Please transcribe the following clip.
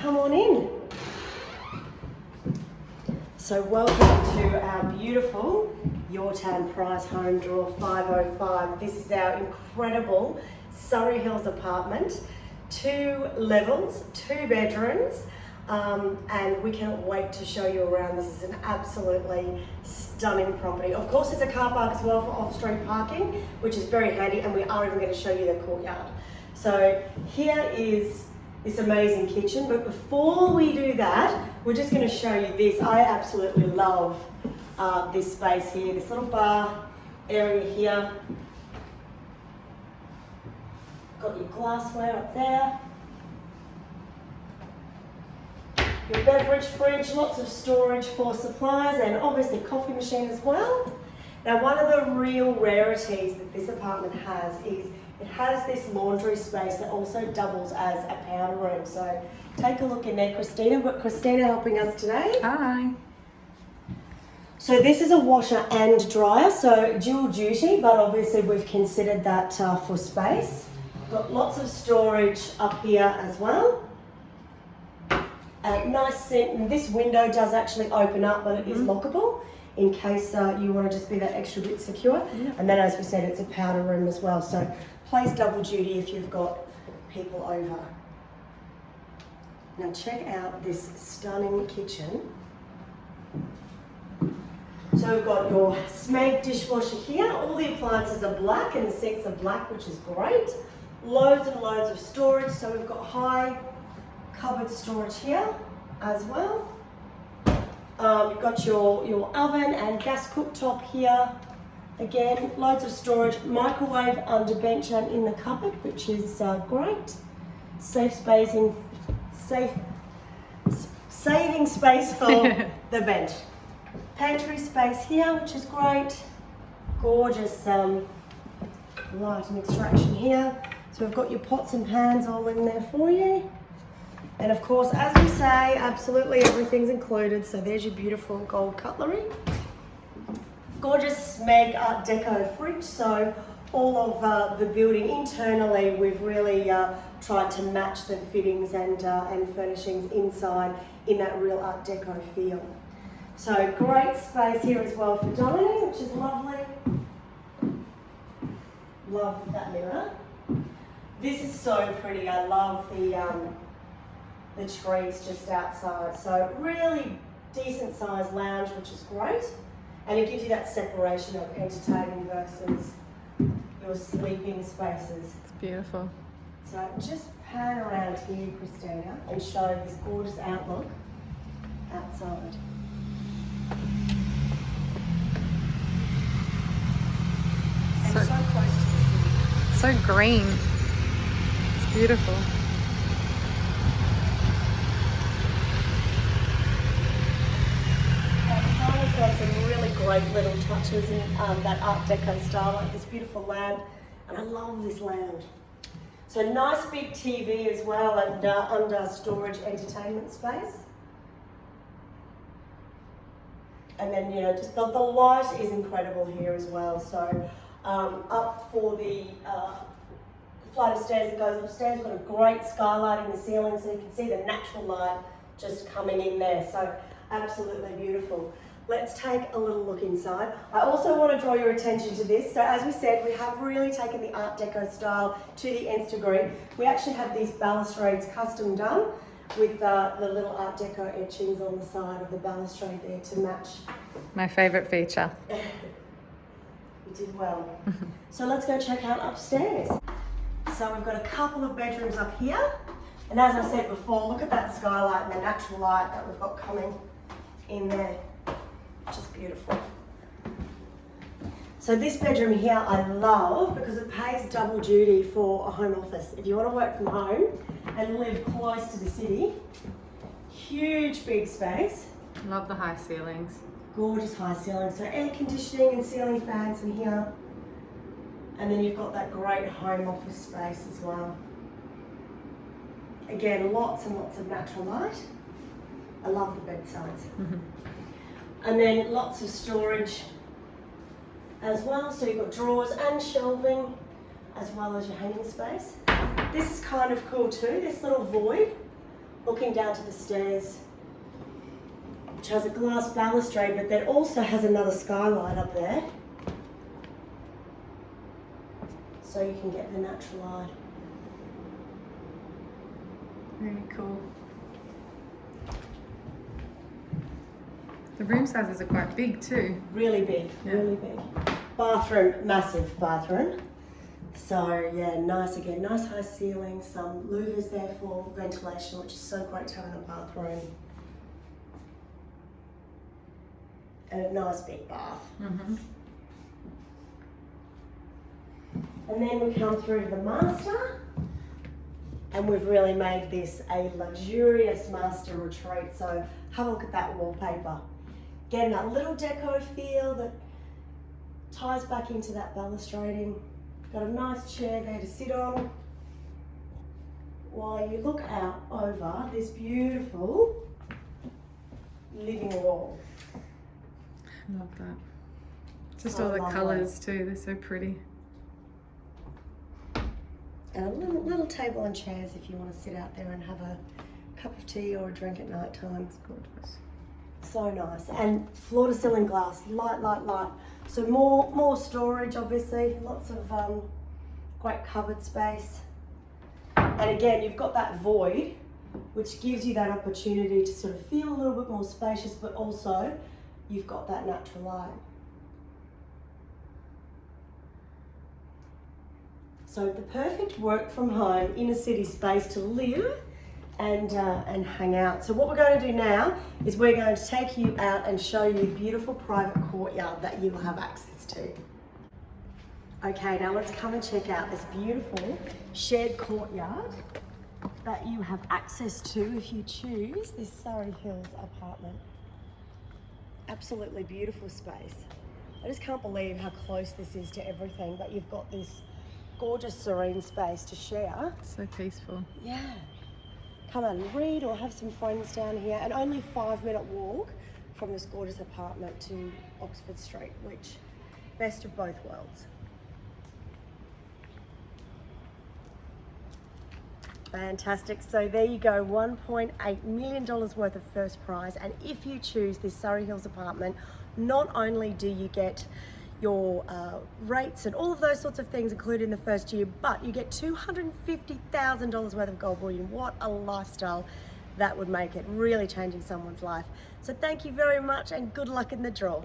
come on in. So welcome to our beautiful Yourtown Prize Home Draw 505. This is our incredible Surry Hills apartment. Two levels, two bedrooms, um, and we cannot wait to show you around. This is an absolutely stunning property. Of course, there's a car park as well for off-street parking, which is very handy, and we are even going to show you the courtyard. So here is this amazing kitchen, but before we do that, we're just going to show you this. I absolutely love uh, this space here, this little bar area here. Got your glassware up there. Your beverage fridge, lots of storage for supplies and obviously coffee machine as well. Now one of the real rarities that this apartment has is it has this laundry space that also doubles as a powder room. So take a look in there, Christina. We've got Christina helping us today. Hi. So this is a washer and dryer, so dual duty, but obviously we've considered that uh, for space. Got lots of storage up here as well. A nice, this window does actually open up, but it is mm -hmm. lockable in case uh, you want to just be that extra bit secure. Yeah. And then as we said, it's a powder room as well. So plays double duty if you've got people over. Now check out this stunning kitchen. So we've got your Smeg dishwasher here. All the appliances are black and the sinks are black, which is great. Loads and loads of storage. So we've got high cupboard storage here as well. Um, you've got your, your oven and gas cooktop here. Again, loads of storage, microwave under bench and in the cupboard, which is uh, great. Safe spacing, safe, saving space for the bench. Pantry space here, which is great. Gorgeous um, light and extraction here. So we've got your pots and pans all in there for you. And of course, as we say, absolutely everything's included. So there's your beautiful gold cutlery. Gorgeous Smeg Art Deco fridge. So all of uh, the building internally, we've really uh, tried to match the fittings and, uh, and furnishings inside in that real Art Deco feel. So great space here as well for dining, which is lovely. Love that mirror. This is so pretty. I love the um, the trees just outside. So really decent sized lounge, which is great. And it gives you that separation of entertaining versus your sleeping spaces. It's beautiful. So just pan around here, Christina, and show this gorgeous outlook outside. So, so, close to the city. So green. It's beautiful. Some really great little touches in um, that Art Deco style, like this beautiful lamp, and I love this lounge. So nice big TV as well, and uh, under storage entertainment space. And then, you know, just the, the light is incredible here as well. So um, up for the uh, flight of stairs that goes upstairs, got a great skylight in the ceiling so you can see the natural light just coming in there. So absolutely beautiful. Let's take a little look inside. I also want to draw your attention to this. So as we said, we have really taken the Art Deco style to the nth degree. We actually have these balustrades custom done with uh, the little Art Deco etchings on the side of the balustrade there to match. My favourite feature. you did well. so let's go check out upstairs. So we've got a couple of bedrooms up here. And as I said before, look at that skylight and the natural light that we've got coming in there beautiful. So this bedroom here I love because it pays double duty for a home office. If you want to work from home and live close to the city, huge big space. Love the high ceilings. Gorgeous high ceilings. So air conditioning and ceiling fans in here. And then you've got that great home office space as well. Again, lots and lots of natural light. I love the bedsides. And then lots of storage as well. So you've got drawers and shelving as well as your hanging space. This is kind of cool too, this little void looking down to the stairs, which has a glass balustrade, but then also has another skylight up there. So you can get the natural light. Really cool. The room sizes are quite big too. Really big, Yeah. really big. Bathroom, massive bathroom. So yeah, nice again, nice high ceiling, some louvers there for ventilation, which is so great to have in a bathroom. And a nice big bath. Mm-hmm. And then we come through to the master. And we've really made this a luxurious master retreat. So have a look at that wallpaper. Getting that little deco feel that ties back into that balustrading. Got a nice chair there to sit on. While you look out over this beautiful living wall. Love that. Just So all the colours too, they're so pretty. And a little, little table and chairs if you want to sit out there and have a cup of tea or a drink at night time. It's gorgeous. So nice. And floor to ceiling glass, light, light, light. So more more storage obviously, lots of um, great cupboard space. And again, you've got that void, which gives you that opportunity to sort of feel a little bit more spacious, but also you've got that natural light. So the perfect work from home inner city space to live and uh, and hang out. So what we're going to do now is we're going to take you out and show you a beautiful private courtyard that you will have access to. Okay, now let's come and check out this beautiful shared courtyard that you have access to if you choose this Surry Hills apartment. Absolutely beautiful space. I just can't believe how close this is to everything, but you've got this gorgeous serene space to share. So peaceful. Yeah. Come and read or have some friends down here, and only five minute walk from this gorgeous apartment to Oxford Street, which best of both worlds. Fantastic. So there you go, $1.8 million worth of first prize. And if you choose this Surry Hills apartment, not only do you get your uh, rates and all of those sorts of things included in the first year, but you get $250,000 worth of gold bullion. What a lifestyle that would make it, really changing someone's life. So thank you very much and good luck in the draw.